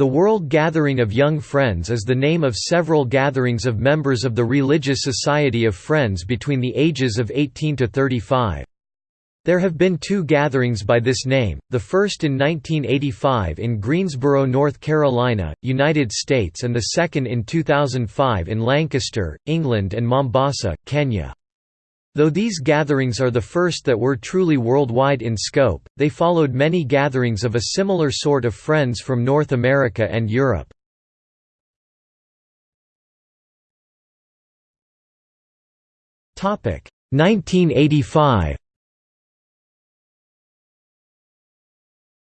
The World Gathering of Young Friends is the name of several gatherings of members of the Religious Society of Friends between the ages of 18 to 35. There have been two gatherings by this name, the first in 1985 in Greensboro, North Carolina, United States and the second in 2005 in Lancaster, England and Mombasa, Kenya. Though these gatherings are the first that were truly worldwide in scope, they followed many gatherings of a similar sort of friends from North America and Europe. Topic 1985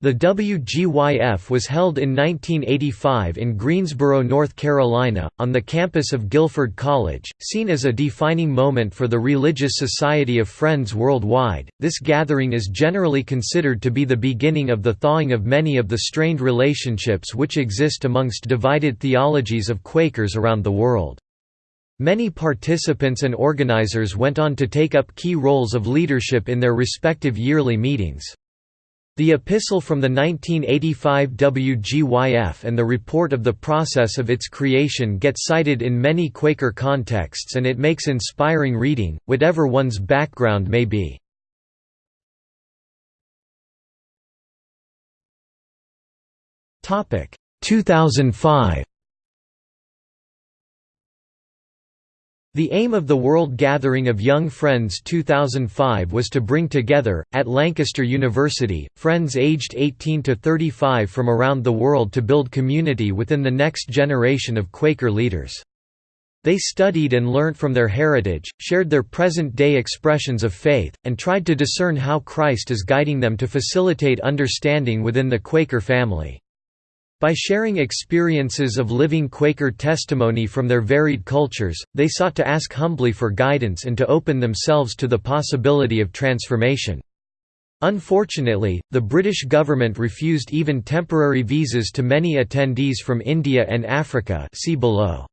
The WGYF was held in 1985 in Greensboro, North Carolina, on the campus of Guilford College. Seen as a defining moment for the Religious Society of Friends worldwide, this gathering is generally considered to be the beginning of the thawing of many of the strained relationships which exist amongst divided theologies of Quakers around the world. Many participants and organizers went on to take up key roles of leadership in their respective yearly meetings. The epistle from the 1985 WGYF and the report of the process of its creation get cited in many Quaker contexts and it makes inspiring reading, whatever one's background may be. Topic 2005 The aim of the World Gathering of Young Friends 2005 was to bring together, at Lancaster University, friends aged 18 to 35 from around the world to build community within the next generation of Quaker leaders. They studied and learnt from their heritage, shared their present-day expressions of faith, and tried to discern how Christ is guiding them to facilitate understanding within the Quaker family. By sharing experiences of living Quaker testimony from their varied cultures, they sought to ask humbly for guidance and to open themselves to the possibility of transformation. Unfortunately, the British government refused even temporary visas to many attendees from India and Africa see below.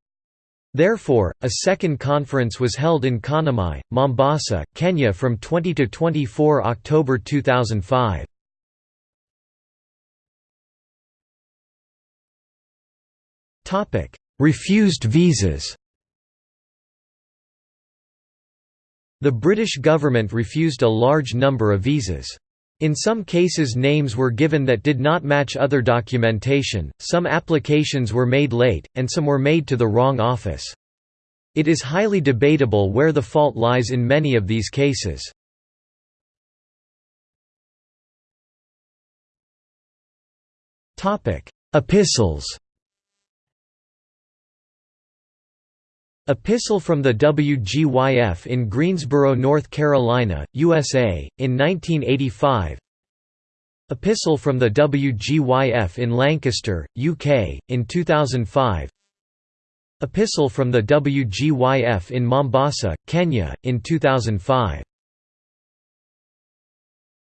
Therefore, a second conference was held in Kanamai, Mombasa, Kenya from 20 to 24 October 2005. Refused visas The British government refused a large number of visas. In some cases names were given that did not match other documentation, some applications were made late, and some were made to the wrong office. It is highly debatable where the fault lies in many of these cases. Epistles Epistle from the WGYF in Greensboro, North Carolina, USA, in 1985 Epistle from the WGYF in Lancaster, UK, in 2005 Epistle from the WGYF in Mombasa, Kenya, in 2005